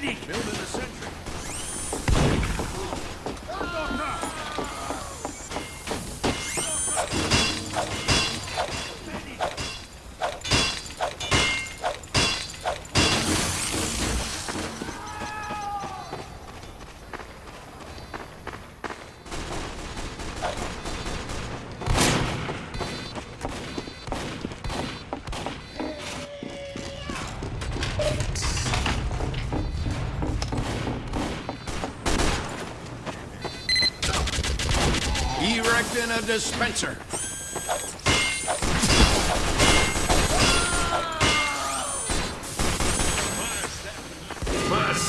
Medic! Building a sentry. A dispenser.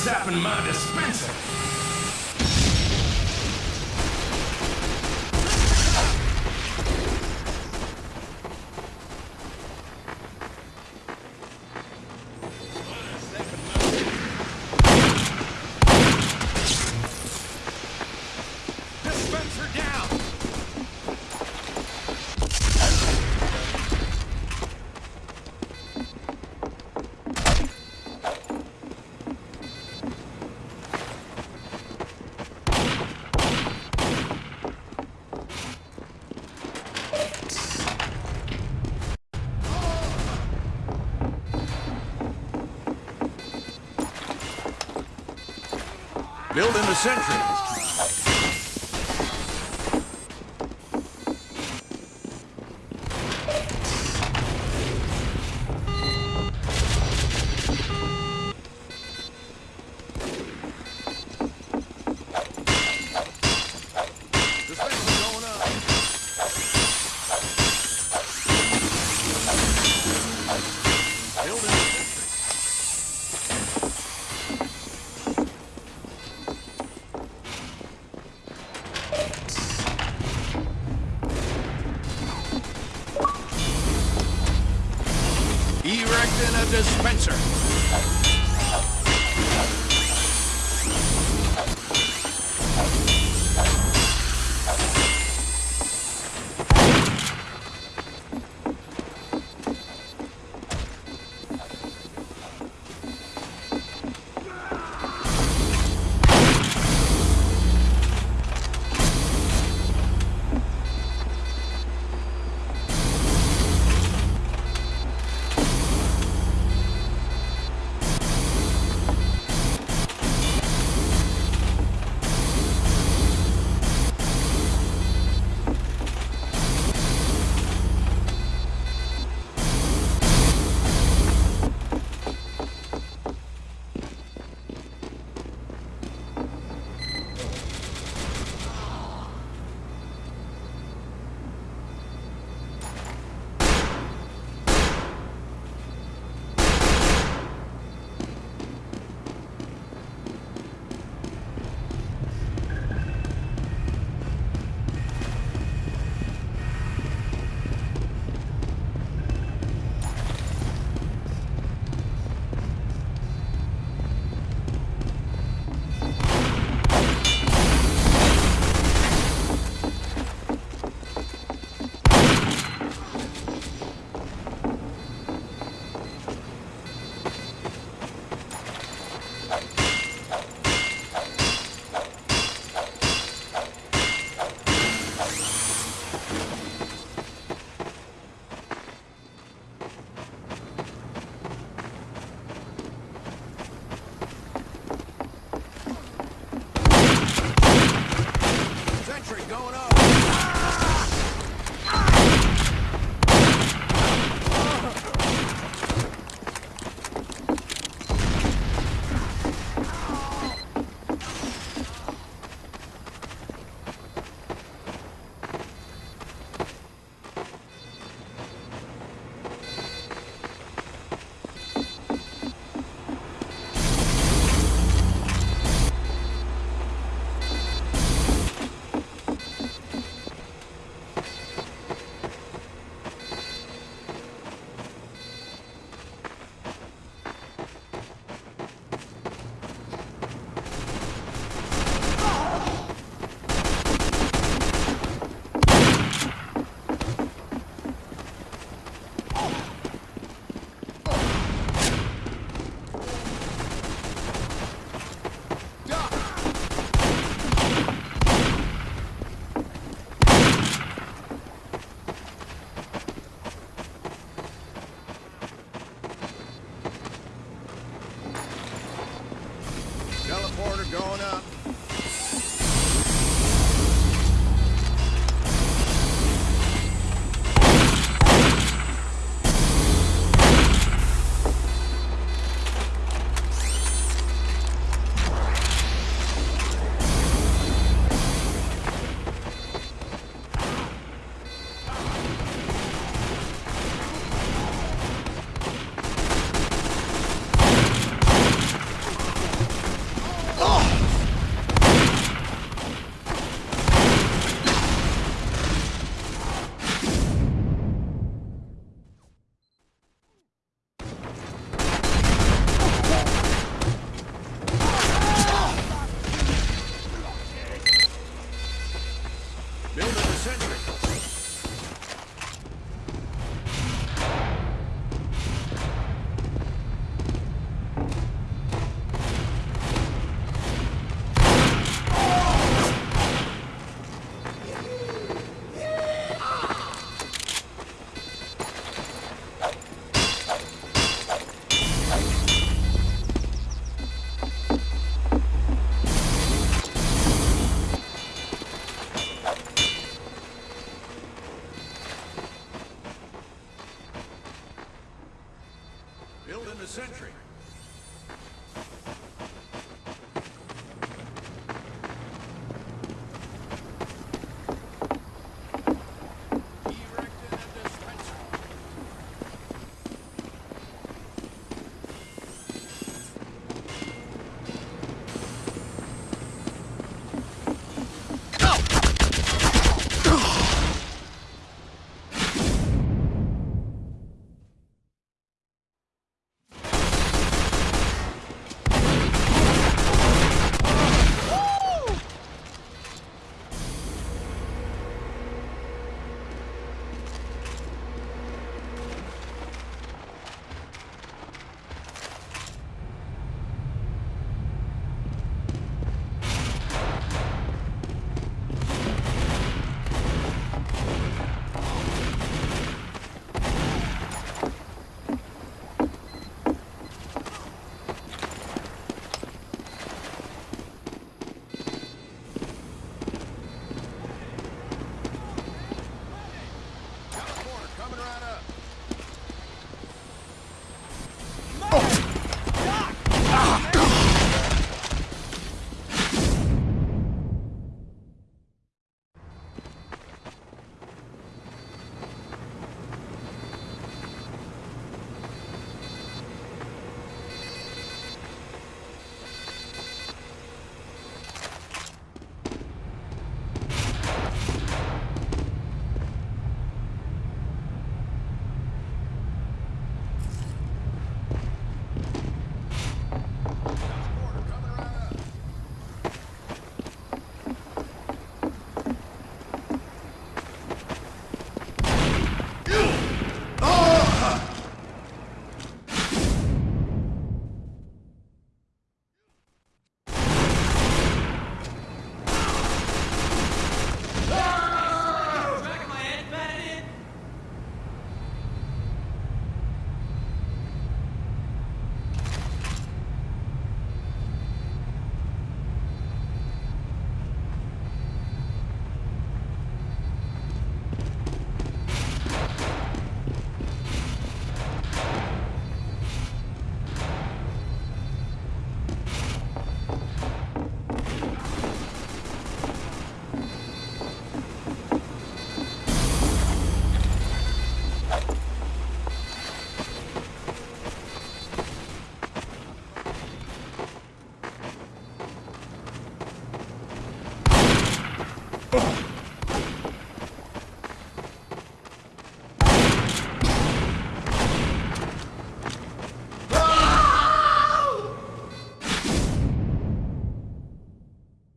Up in my? Dispenser Building the sentry. Erecting a dispenser. going up. The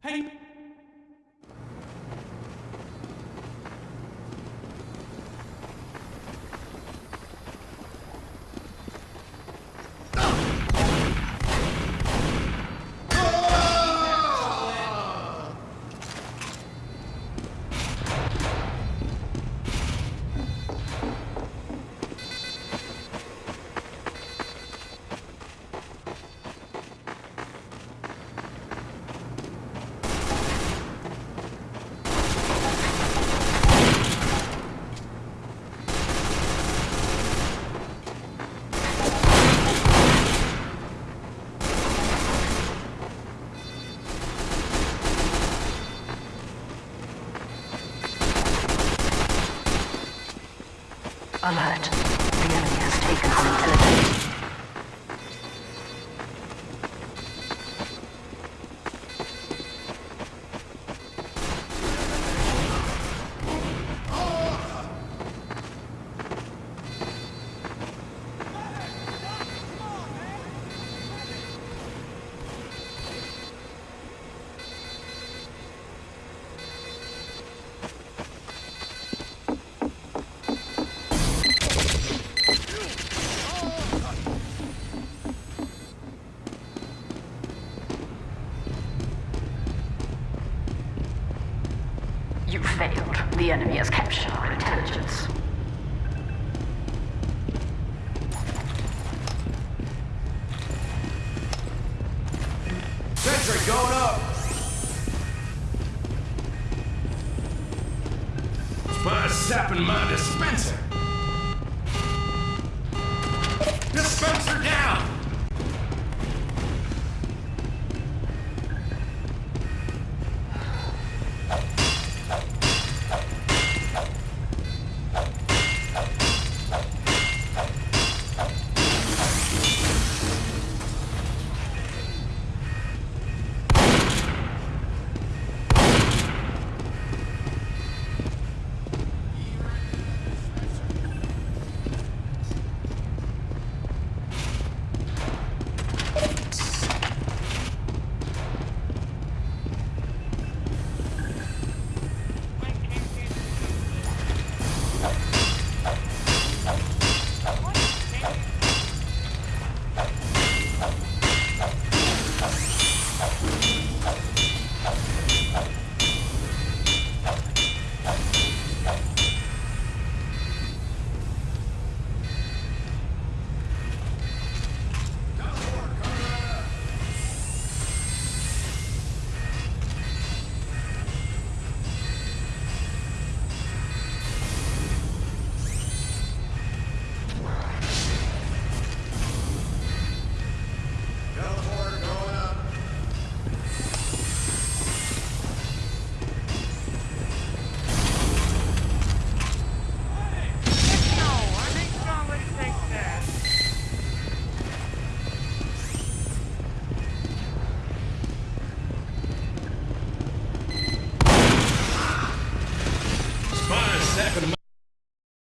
Alert. The enemy has captured our intelligence. Sentry going up. My sapping my dispenser.